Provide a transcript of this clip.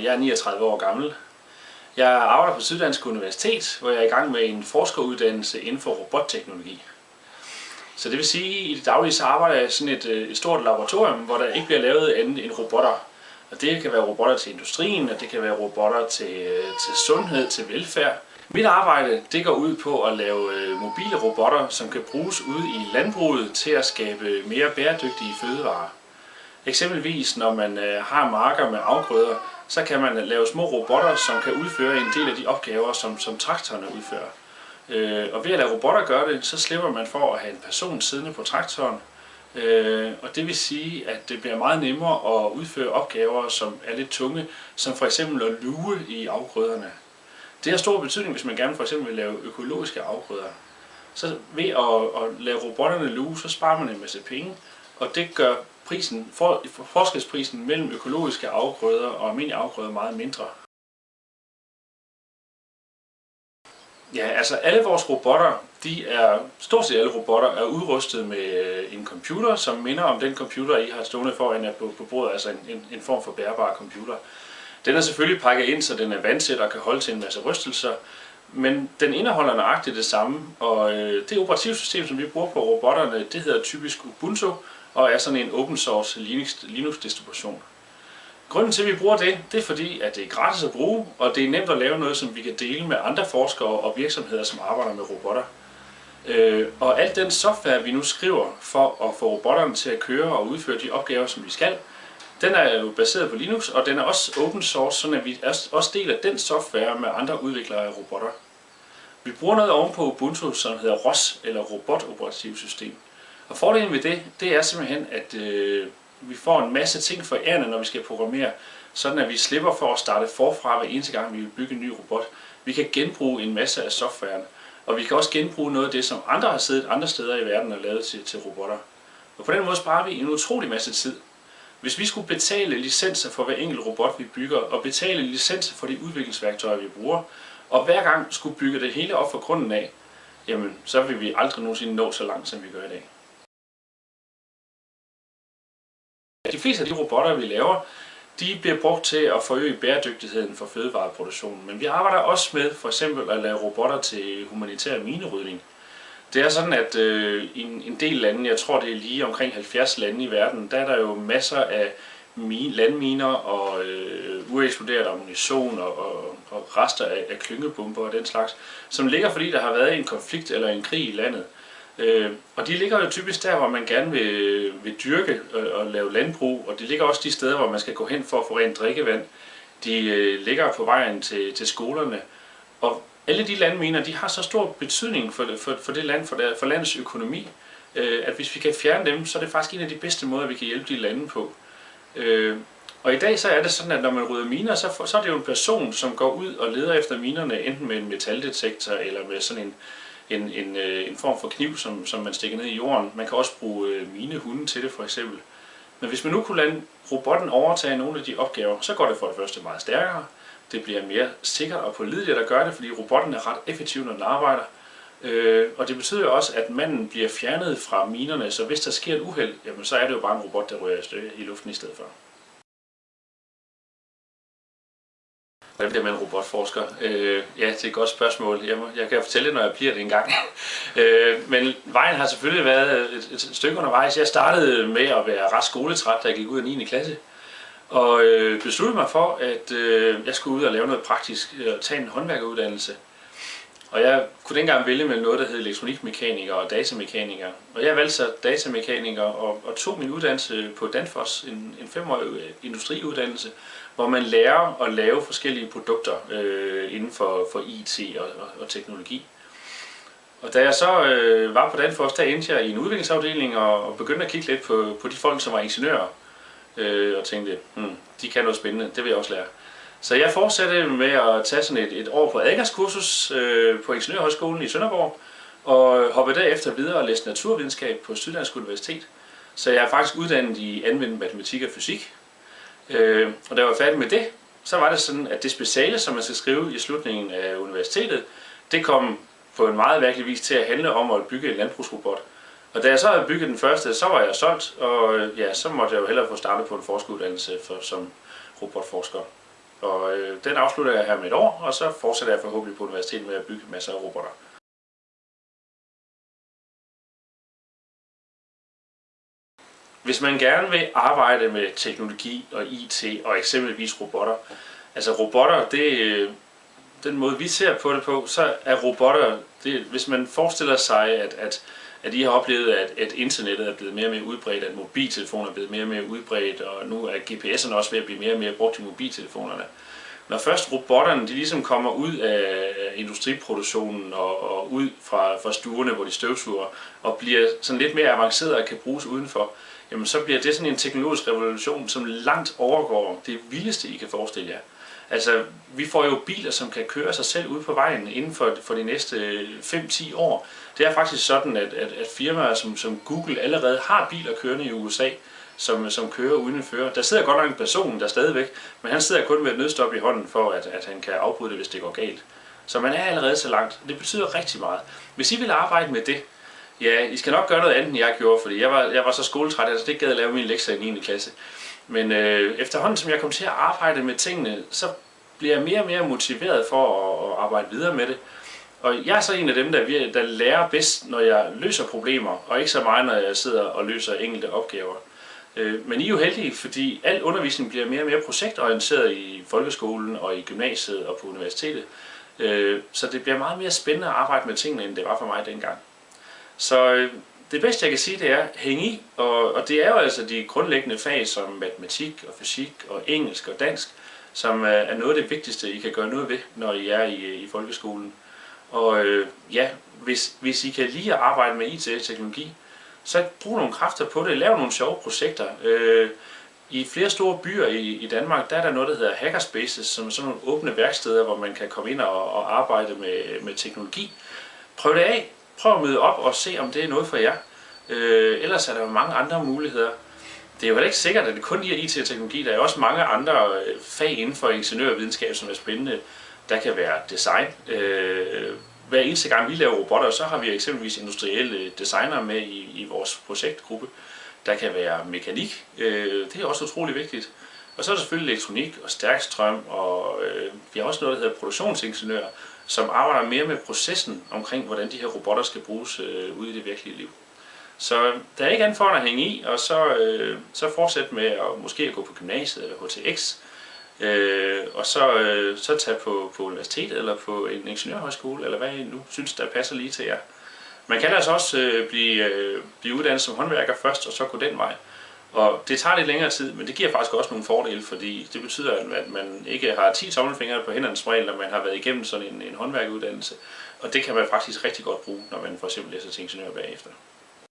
og jeg er 39 år gammel. Jeg arbejder på Syddansk Universitet, hvor jeg er i gang med en forskeruddannelse inden for robotteknologi. Så det vil sige, at i det daglige så arbejder jeg i sådan et, øh, et stort laboratorium, hvor der ikke bliver lavet andet end robotter. Og det kan være robotter til industrien, og det kan være robotter til, øh, til sundhed, til velfærd. Mit arbejde det går ud på at lave øh, mobile robotter, som kan bruges ude i landbruget til at skabe mere bæredygtige fødevarer. Eksempelvis når man øh, har marker med afgrøder, så kan man lave små robotter, som kan udføre en del af de opgaver, som, som traktorerne udfører. Øh, og ved at lade robotter gøre det, så slipper man for at have en person siddende på traktoren. Øh, og det vil sige, at det bliver meget nemmere at udføre opgaver, som er lidt tunge, som for eksempel at luge i afgrøderne. Det har stor betydning, hvis man gerne for eksempel vil lave økologiske afgrøder. Så ved at, at lade robotterne luge, så sparer man en masse penge, og det gør prisen, for, forskelsprisen mellem økologiske afgrøder og almindelige afgrøder meget mindre. Ja, altså alle vores robotter, de er, stort set alle robotter er udrustet med øh, en computer, som minder om den computer, I har stående foran jer på, på bordet, altså en, en, en form for bærbar computer. Den er selvfølgelig pakket ind, så den er vandsæt og kan holde til en masse rystelser, men den indeholder nøjagtigt det samme, og øh, det operativsystem, som vi bruger på robotterne, det hedder typisk Ubuntu, og er sådan en open source Linux distribution. Grunden til, at vi bruger det, det er fordi, at det er gratis at bruge, og det er nemt at lave noget, som vi kan dele med andre forskere og virksomheder, som arbejder med robotter. Øh, og alt den software, vi nu skriver for at få robotterne til at køre og udføre de opgaver, som vi skal, den er jo baseret på Linux, og den er også open source, så vi også deler den software med andre udviklere af robotter. Vi bruger noget ovenpå Ubuntu, som hedder ROS, eller Robot Operativsystem. Og fordelen ved det, det er simpelthen, at øh, vi får en masse ting for ærende, når vi skal programmere, sådan at vi slipper for at starte forfra hver eneste gang, vi vil bygge en ny robot. Vi kan genbruge en masse af softwaren, og vi kan også genbruge noget af det, som andre har siddet andre steder i verden og lavet til, til robotter. Og på den måde sparer vi en utrolig masse tid. Hvis vi skulle betale licenser for hver enkelt robot, vi bygger, og betale licenser for de udviklingsværktøjer, vi bruger, og hver gang skulle bygge det hele op fra grunden af, jamen så vil vi aldrig nogensinde nå så langt, som vi gør i dag. De fleste af de robotter, vi laver, de bliver brugt til at forøge bæredygtigheden for fødevareproduktionen. Men vi arbejder også med for eksempel at lave robotter til humanitær minerydning. Det er sådan, at øh, i en, en del lande, jeg tror det er lige omkring 70 lande i verden, der er der jo masser af landminer og øh, ueksploderet ammunition og, og, og rester af, af klyngebomber og den slags, som ligger fordi der har været en konflikt eller en krig i landet. Øh, og de ligger jo typisk der, hvor man gerne vil, vil dyrke og, og lave landbrug, og de ligger også de steder, hvor man skal gå hen for at få rent drikkevand. De øh, ligger på vejen til, til skolerne, og alle de lande mener, de har så stor betydning for, for, for det land, for, der, for landets økonomi, øh, at hvis vi kan fjerne dem, så er det faktisk en af de bedste måder, vi kan hjælpe de lande på. Øh, og i dag så er det sådan, at når man rydder miner, så, for, så er det jo en person, som går ud og leder efter minerne, enten med en metaldetektor eller med sådan en, en, en, øh, en form for kniv, som, som man stikker ned i jorden. Man kan også bruge øh, minehunde til det for eksempel. Men hvis man nu kunne lade robotten overtage nogle af de opgaver, så går det for det første meget stærkere. Det bliver mere sikkert og pålideligt at gøre det, fordi robotten er ret effektiv, når den arbejder. Øh, og det betyder også, at manden bliver fjernet fra minerne, så hvis der sker et uheld, jamen, så er det jo bare en robot, der ryger i luften i stedet for. Hvordan bliver man robotforsker? Øh, ja, det er et godt spørgsmål. Jeg, må, jeg kan fortælle det, når jeg bliver det engang. øh, men vejen har selvfølgelig været et, et stykke undervejs. Jeg startede med at være ret skoletræt, da jeg gik ud af 9. klasse. Og øh, besluttede mig for, at øh, jeg skulle ud og lave noget praktisk, øh, og øh, tage en håndværkeruddannelse. Og jeg kunne dengang vælge mellem noget, der hed elektronikmekaniker og datamekaniker. Og jeg valgte så datamekaniker og, og tog min uddannelse på Danfoss, en, en femårig øh, industriuddannelse, hvor man lærer at lave forskellige produkter øh, inden for, for IT og, og, og teknologi. Og da jeg så øh, var på Danfoss, der endte jeg i en udviklingsafdeling og, og begyndte at kigge lidt på, på de folk, som var ingeniører. Øh, og tænkte, hmm, de kan noget spændende, det vil jeg også lære. Så jeg fortsatte med at tage sådan et, et år på adgangskursus øh, på Ingeniørhøjskolen i Sønderborg, og hoppede derefter videre og læste naturvidenskab på Syddansk Universitet. Så jeg er faktisk uddannet i anvendt matematik og fysik. Øh, og da jeg var færdig med det, så var det sådan, at det speciale, som man skal skrive i slutningen af universitetet, det kom på en meget virkelig vis til at handle om at bygge en landbrugsrobot. Og da jeg så havde bygget den første, så var jeg solgt, og øh, ja, så måtte jeg jo hellere få startet på en forskeruddannelse for, som robotforsker. Og øh, den afslutter jeg her med et år, og så fortsætter jeg forhåbentlig på universitetet med at bygge masser af robotter. Hvis man gerne vil arbejde med teknologi og IT og eksempelvis robotter, altså robotter, det, øh, den måde vi ser på det på, så er robotter, det, hvis man forestiller sig, at, at, at I har oplevet, at, at internettet er blevet mere og mere udbredt, at mobiltelefoner er blevet mere og mere udbredt, og nu er GPS'erne også ved at blive mere og mere brugt i mobiltelefonerne. Når først robotterne de ligesom kommer ud af industriproduktionen og, og ud fra, fra stuerne, hvor de støvsuger, og bliver sådan lidt mere avanceret og kan bruges udenfor, jamen så bliver det sådan en teknologisk revolution, som langt overgår det vildeste, I kan forestille jer. Altså, vi får jo biler, som kan køre sig selv ud på vejen inden for, for de næste øh, 5-10 år. Det er faktisk sådan, at, at, at firmaer som, som Google allerede har biler kørende i USA, som, som kører uden en fører. Der sidder godt nok en person der stadigvæk, men han sidder kun med et nødstop i hånden for, at, at han kan afbryde det, hvis det går galt. Så man er allerede så langt. Det betyder rigtig meget. Hvis I vil arbejde med det, ja, I skal nok gøre noget andet, end jeg gjorde, fordi jeg var, jeg var så skoletræt, at altså det gad at lave min lektier i 9. klasse. Men øh, efterhånden, som jeg kom til at arbejde med tingene, så bliver jeg mere og mere motiveret for at, at arbejde videre med det. Og jeg er så en af dem, der, der lærer bedst, når jeg løser problemer, og ikke så meget, når jeg sidder og løser enkelte opgaver. Øh, men I er jo heldige, fordi al undervisning bliver mere og mere projektorienteret i folkeskolen og i gymnasiet og på universitetet. Øh, så det bliver meget mere spændende at arbejde med tingene, end det var for mig dengang. Så øh, det bedste jeg kan sige, det er, hæng i, og, og det er jo altså de grundlæggende fag som matematik og fysik og engelsk og dansk, som er noget af det vigtigste, I kan gøre noget ved, når I er i, i folkeskolen. Og øh, ja, hvis, hvis I kan lide at arbejde med IT-teknologi, så brug nogle kræfter på det, lav nogle sjove projekter. Øh, I flere store byer i, i Danmark, der er der noget, der hedder hackerspaces, som er sådan nogle åbne værksteder, hvor man kan komme ind og, og arbejde med, med teknologi. Prøv det af. Prøv at møde op og se, om det er noget for jer. Øh, ellers er der jo mange andre muligheder. Det er jo ikke sikkert, at det kun er IT og teknologi. Der er også mange andre øh, fag inden for ingeniørvidenskab, som er spændende. Der kan være design. Øh, hver eneste gang vi laver robotter, så har vi eksempelvis industrielle designer med i, i vores projektgruppe. Der kan være mekanik. Øh, det er også utrolig vigtigt. Og så er der selvfølgelig elektronik og stærk strøm, og øh, vi har også noget, der hedder produktionsingeniør, som arbejder mere med processen omkring, hvordan de her robotter skal bruges øh, ude i det virkelige liv. Så der er ikke andet for at hænge i, og så, øh, så fortsætte med at måske at gå på gymnasiet eller HTX, øh, og så, øh, så tage på, på universitet eller på en ingeniørhøjskole, eller hvad I nu synes, der passer lige til jer. Man kan altså også øh, blive, øh, blive uddannet som håndværker først, og så gå den vej. Og det tager lidt længere tid, men det giver faktisk også nogle fordele, fordi det betyder, at man ikke har 10 tommelfingre på hænderne som regel, når man har været igennem sådan en, en håndværkeuddannelse. Og det kan man faktisk rigtig godt bruge, når man for eksempel læser til ingeniør bagefter.